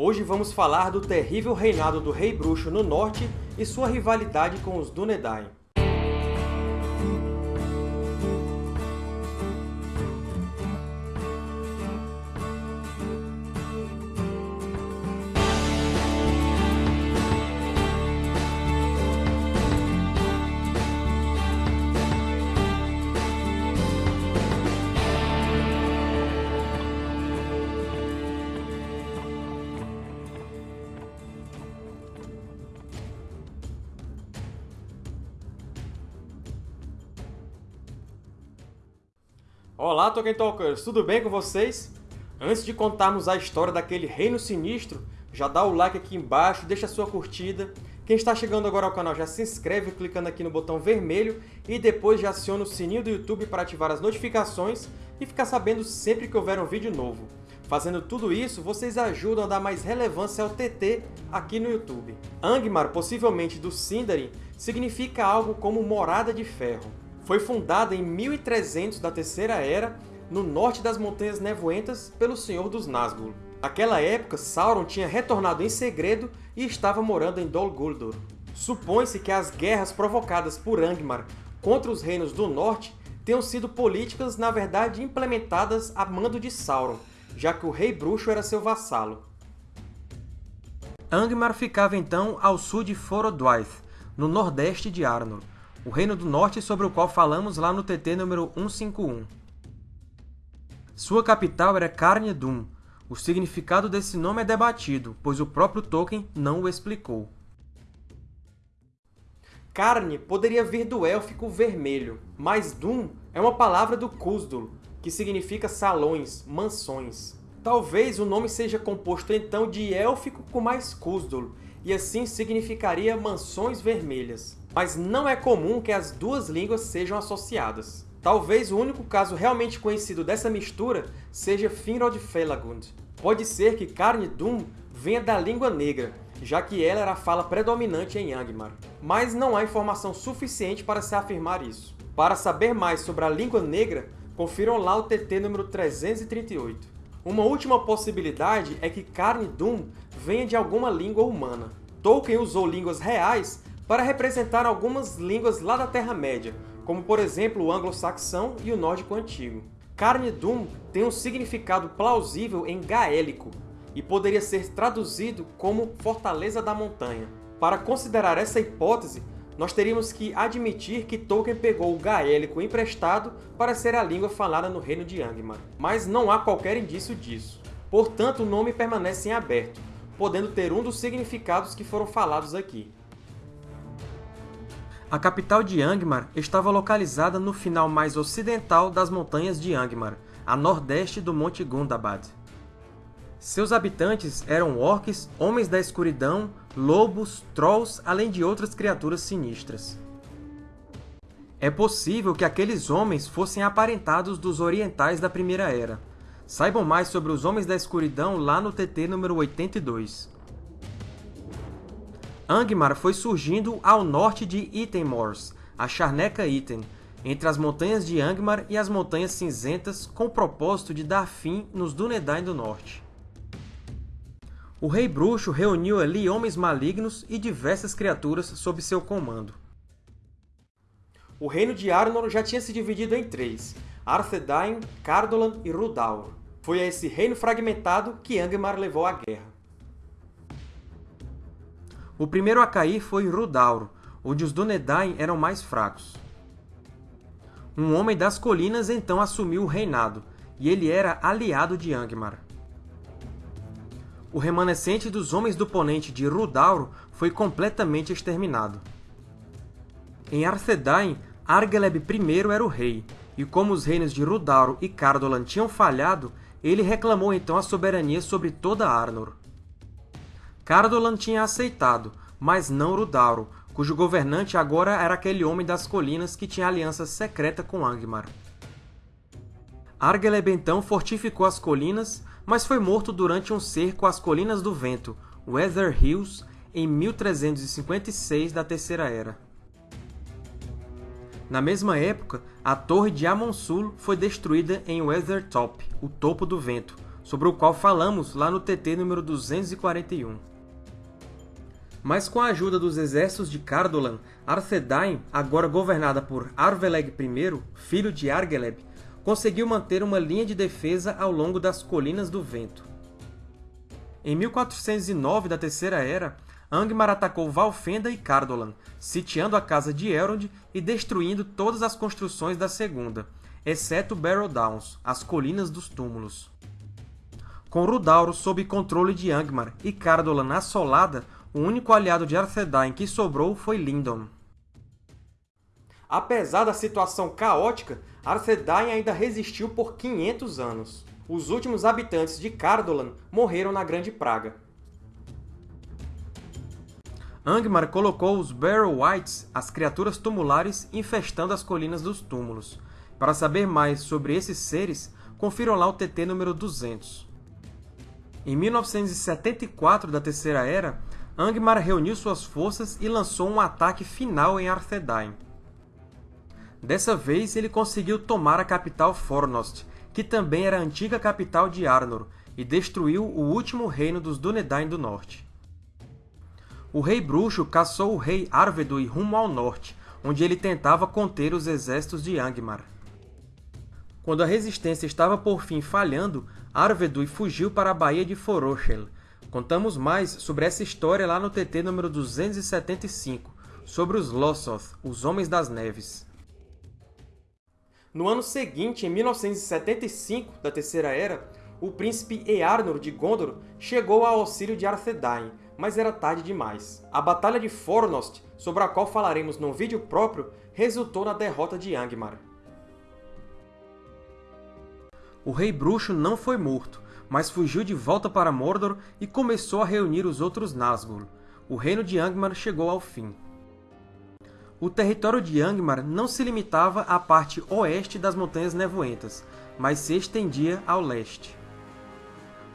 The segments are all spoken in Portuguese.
Hoje vamos falar do terrível reinado do Rei Bruxo no Norte e sua rivalidade com os Dúnedain. Olá, Tolkien Talkers! Tudo bem com vocês? Antes de contarmos a história daquele reino sinistro, já dá o like aqui embaixo, deixa a sua curtida. Quem está chegando agora ao canal já se inscreve clicando aqui no botão vermelho e depois já aciona o sininho do YouTube para ativar as notificações e ficar sabendo sempre que houver um vídeo novo. Fazendo tudo isso, vocês ajudam a dar mais relevância ao TT aqui no YouTube. Angmar, possivelmente do Sindarin, significa algo como Morada de Ferro foi fundada em 1300 da Terceira Era, no norte das Montanhas Nevoentas, pelo Senhor dos Nazgûl. Naquela época, Sauron tinha retornado em segredo e estava morando em Dol Guldur. Supõe-se que as guerras provocadas por Angmar contra os reinos do norte tenham sido políticas, na verdade, implementadas a mando de Sauron, já que o Rei Bruxo era seu vassalo. Angmar ficava então ao sul de Forodwaith, no nordeste de Arnor, o Reino do Norte sobre o qual falamos lá no TT número 151. Sua capital era Carne Dûm. O significado desse nome é debatido, pois o próprio Tolkien não o explicou. Carne poderia vir do élfico vermelho, mas Dûm é uma palavra do Khusdul, que significa salões, mansões. Talvez o nome seja composto então de élfico com mais Khusdul, e assim significaria mansões vermelhas mas não é comum que as duas línguas sejam associadas. Talvez o único caso realmente conhecido dessa mistura seja Finrod Felagund. Pode ser que Carne Dûm venha da língua negra, já que ela era a fala predominante em Angmar. Mas não há informação suficiente para se afirmar isso. Para saber mais sobre a língua negra, confiram lá o TT número 338. Uma última possibilidade é que Carne Dûm venha de alguma língua humana. Tolkien usou línguas reais para representar algumas línguas lá da Terra-média, como por exemplo o anglo-saxão e o nórdico antigo. Carne Dûm tem um significado plausível em gaélico e poderia ser traduzido como Fortaleza da Montanha. Para considerar essa hipótese, nós teríamos que admitir que Tolkien pegou o gaélico emprestado para ser a língua falada no reino de Angmar, mas não há qualquer indício disso. Portanto, o nome permanece em aberto, podendo ter um dos significados que foram falados aqui. A capital de Angmar estava localizada no final mais ocidental das montanhas de Angmar, a nordeste do Monte Gundabad. Seus habitantes eram orcs, homens da escuridão, lobos, trolls, além de outras criaturas sinistras. É possível que aqueles homens fossem aparentados dos orientais da Primeira Era. Saibam mais sobre os Homens da Escuridão lá no TT número 82. Angmar foi surgindo ao norte de Ittenmors, a Charneca Itten, entre as montanhas de Angmar e as Montanhas Cinzentas, com o propósito de dar fim nos Dúnedain do Norte. O Rei Bruxo reuniu ali homens malignos e diversas criaturas sob seu comando. O reino de Arnor já tinha se dividido em três, Arthedain, Cardolan e Rhudaur. Foi a esse reino fragmentado que Angmar levou à guerra. O primeiro a cair foi Rudauro, onde os Dúnedain eram mais fracos. Um homem das colinas então assumiu o reinado, e ele era aliado de Angmar. O remanescente dos Homens do Ponente de Rudauro foi completamente exterminado. Em Arthedain, Argeleb I era o rei, e como os reinos de Rudauro e Cardolan tinham falhado, ele reclamou então a soberania sobre toda Arnor. Cardolan tinha aceitado, mas não Rudauro, cujo governante agora era aquele homem das colinas que tinha aliança secreta com Angmar. Argeleb então fortificou as colinas, mas foi morto durante um cerco às Colinas do Vento, Weather Hills, em 1356 da Terceira Era. Na mesma época, a Torre de Amonsul foi destruída em Weathertop, o Topo do Vento, sobre o qual falamos lá no TT número 241. Mas com a ajuda dos exércitos de Cardolan, Arthedain, agora governada por Arveleg I, filho de Argeleb, conseguiu manter uma linha de defesa ao longo das Colinas do Vento. Em 1409 da Terceira Era, Angmar atacou Valfenda e Cardolan, sitiando a casa de Elrond e destruindo todas as construções da Segunda, exceto Barrow Downs, as Colinas dos Túmulos. Com Rudauro sob controle de Angmar e Cardolan assolada, o único aliado de Arthedain que sobrou foi Lindon. Apesar da situação caótica, Arthedain ainda resistiu por 500 anos. Os últimos habitantes de Cardolan morreram na Grande Praga. Angmar colocou os Barrow Wights, as criaturas tumulares, infestando as Colinas dos Túmulos. Para saber mais sobre esses seres, confiram lá o TT número 200. Em 1974 da Terceira Era, Angmar reuniu suas forças e lançou um ataque final em Arthedain. Dessa vez, ele conseguiu tomar a capital Fornost, que também era a antiga capital de Arnor, e destruiu o último reino dos Dúnedain do Norte. O Rei Bruxo caçou o Rei Arvedui rumo ao norte, onde ele tentava conter os exércitos de Angmar. Quando a resistência estava por fim falhando, Arvedui fugiu para a Baía de Forochel. Contamos mais sobre essa história lá no TT número 275, sobre os Lossoth, os Homens das Neves. No ano seguinte, em 1975 da Terceira Era, o príncipe Earnur de Gondor chegou ao auxílio de Arthedain, mas era tarde demais. A Batalha de Fornost, sobre a qual falaremos num vídeo próprio, resultou na derrota de Angmar. O Rei Bruxo não foi morto, mas fugiu de volta para Mordor e começou a reunir os outros Nazgûl. O reino de Angmar chegou ao fim. O território de Angmar não se limitava à parte oeste das Montanhas Nevoentas, mas se estendia ao leste.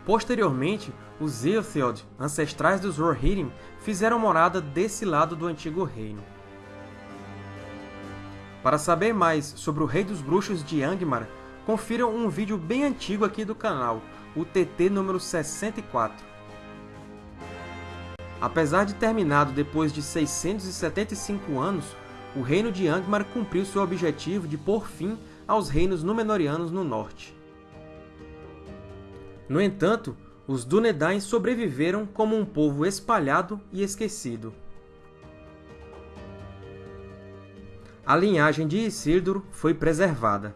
Posteriormente, os Eotheod, ancestrais dos Rohirrim, fizeram morada desse lado do antigo reino. Para saber mais sobre o Rei dos Bruxos de Angmar, confiram um vídeo bem antigo aqui do canal, o TT número 64. Apesar de terminado depois de 675 anos, o reino de Angmar cumpriu seu objetivo de pôr fim aos reinos Númenóreanos no norte. No entanto, os Dúnedain sobreviveram como um povo espalhado e esquecido. A linhagem de Isildur foi preservada.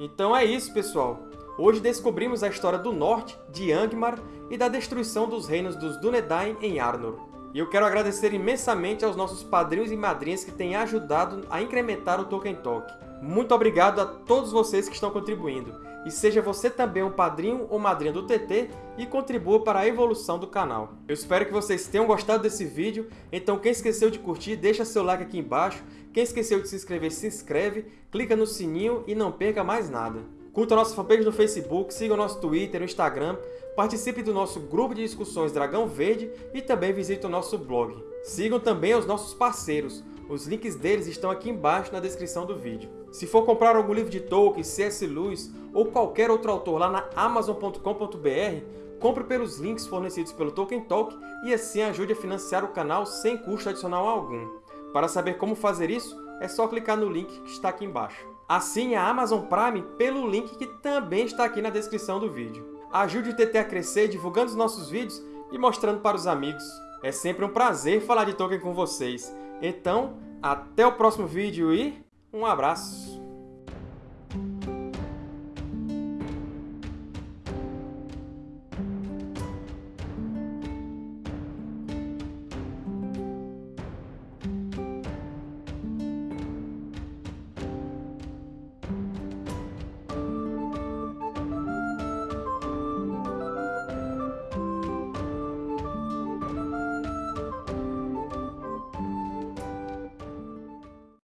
Então é isso, pessoal! Hoje descobrimos a história do Norte, de Angmar, e da destruição dos reinos dos Dúnedain em Arnor. E eu quero agradecer imensamente aos nossos padrinhos e madrinhas que têm ajudado a incrementar o Tolkien Talk. Muito obrigado a todos vocês que estão contribuindo. E seja você também um padrinho ou madrinha do TT e contribua para a evolução do canal. Eu espero que vocês tenham gostado desse vídeo, então quem esqueceu de curtir, deixa seu like aqui embaixo. Quem esqueceu de se inscrever, se inscreve, clica no sininho e não perca mais nada. Curta a nossa fanpage no Facebook, siga o nosso Twitter, o Instagram, participe do nosso grupo de discussões Dragão Verde e também visite o nosso blog. Sigam também os nossos parceiros, os links deles estão aqui embaixo na descrição do vídeo. Se for comprar algum livro de Tolkien, C.S. Lewis ou qualquer outro autor lá na Amazon.com.br, compre pelos links fornecidos pelo Tolkien Talk e assim ajude a financiar o canal sem custo adicional algum. Para saber como fazer isso, é só clicar no link que está aqui embaixo. Assine a Amazon Prime pelo link que também está aqui na descrição do vídeo. Ajude o TT a crescer divulgando os nossos vídeos e mostrando para os amigos. É sempre um prazer falar de Tolkien com vocês. Então, até o próximo vídeo e um abraço!